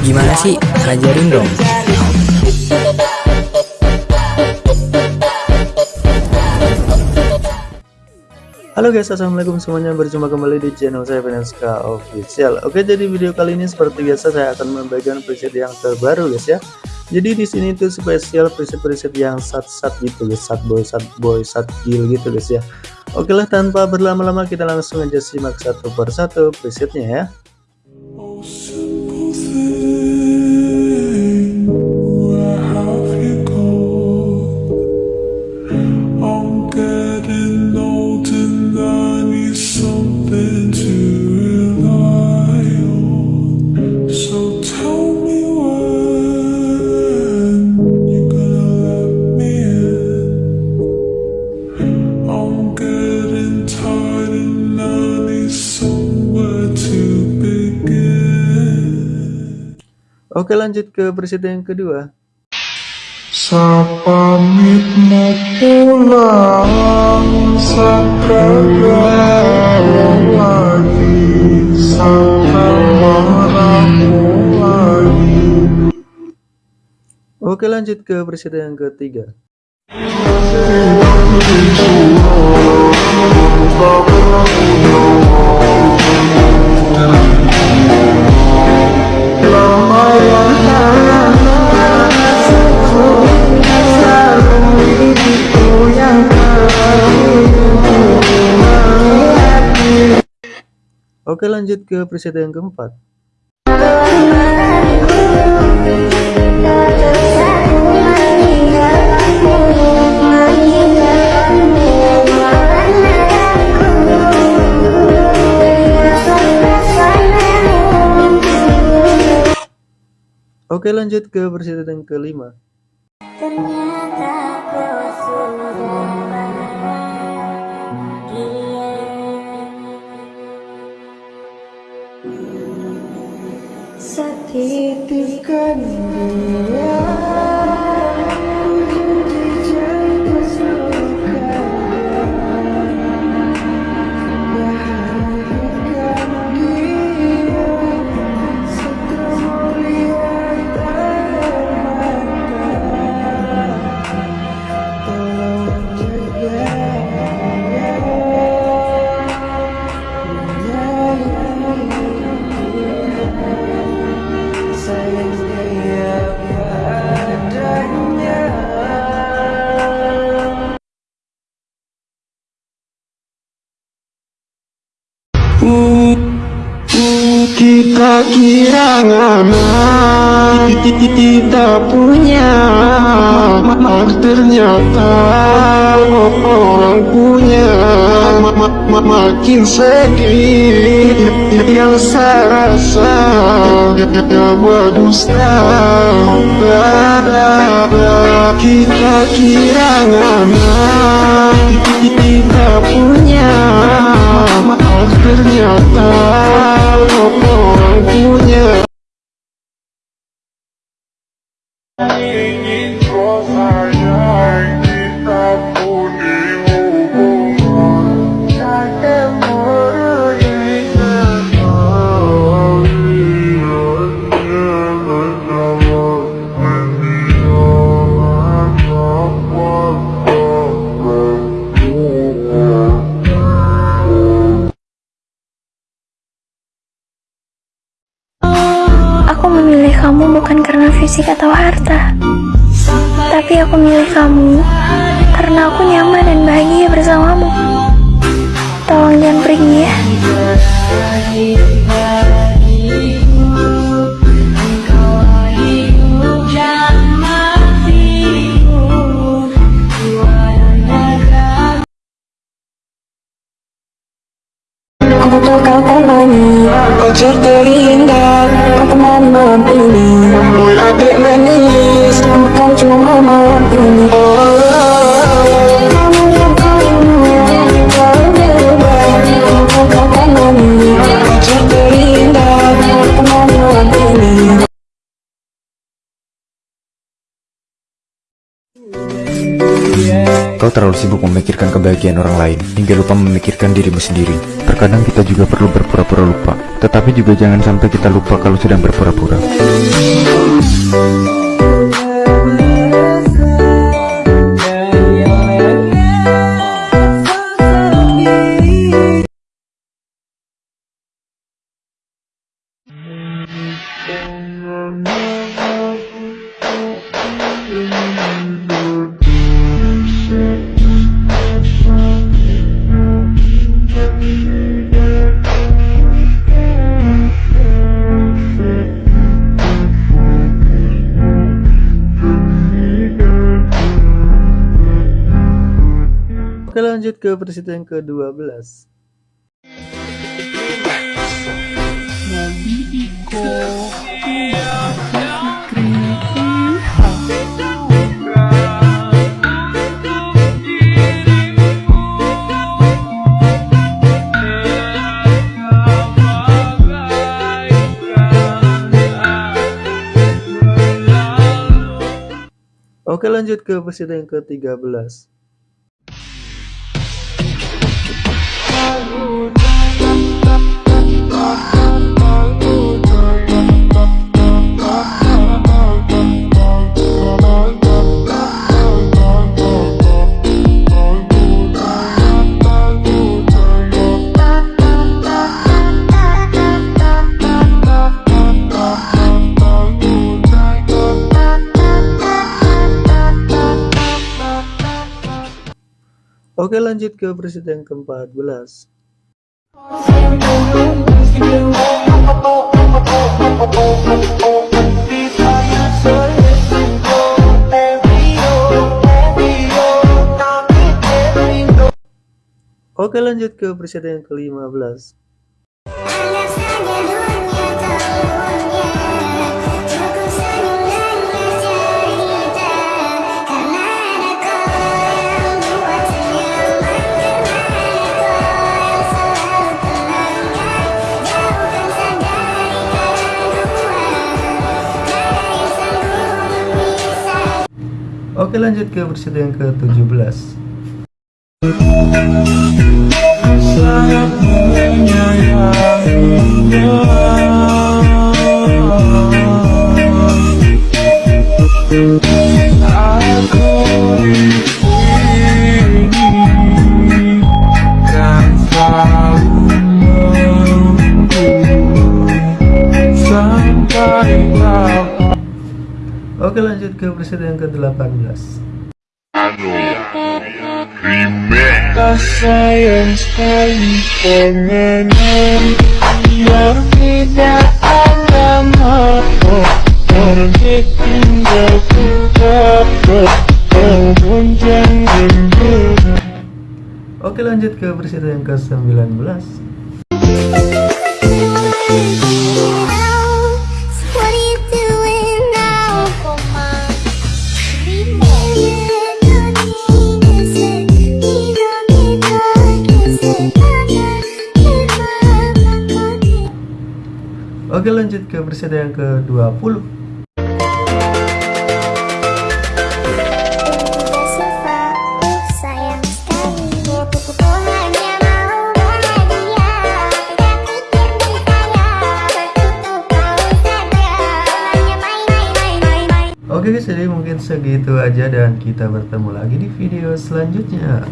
Gimana sih? Ajarin dong. Halo guys, assalamualaikum semuanya. Berjumpa kembali di channel saya Finanska Official. Oke, jadi video kali ini seperti biasa saya akan membagikan preset yang terbaru guys ya. Jadi di sini tuh spesial preset-preset yang sat-sat gitu guys, sat boy, sat boy, sat kill gitu guys ya. Oke lah, tanpa berlama-lama kita langsung aja simak satu persatu presetnya ya. through Oke lanjut ke presiden yang kedua. Sapamit mau pulang Sekarang lagi Sekarang lagi Oke lanjut ke presiden yang ketiga Oke lanjut ke presiden yang keempat Oke lanjut ke presiden yang kelima Titipkan dia Kita anak Kita punya Ternyata Orang punya Makin sedih Yang saya rasa. Berdusta Kita kira anak Kita punya Ternyata orang punya ingin sayang fisik atau harta, tapi aku memilih kamu karena aku nyaman dan bahagia bersamamu. Tolong jangan pergi ya. Butuh kau temani Pacar terindah Kau teman malam ini Boy Kau terlalu sibuk memikirkan kebahagiaan orang lain hingga lupa memikirkan dirimu sendiri. Terkadang kita juga perlu berpura-pura lupa, tetapi juga jangan sampai kita lupa kalau sedang berpura-pura. Oke lanjut ke presiden yang ke-12 Oke lanjut ke presiden yang ke-13 Oke lanjut ke presiden yang ke-14 Oke lanjut ke presiden yang ke-15 Anggap saja dunia tahunnya Oke lanjut ke presiden yang ke-17 Oke lanjut ke presiden yang ke-18 Tak sayang sekali pengennya Biar tidak ada maaf Pergi tinggal kita Walaupun jangan berat Oke lanjut ke presiden yang ke-19 Hanya main main main main main Oke guys jadi mungkin segitu aja dan kita bertemu lagi di video selanjutnya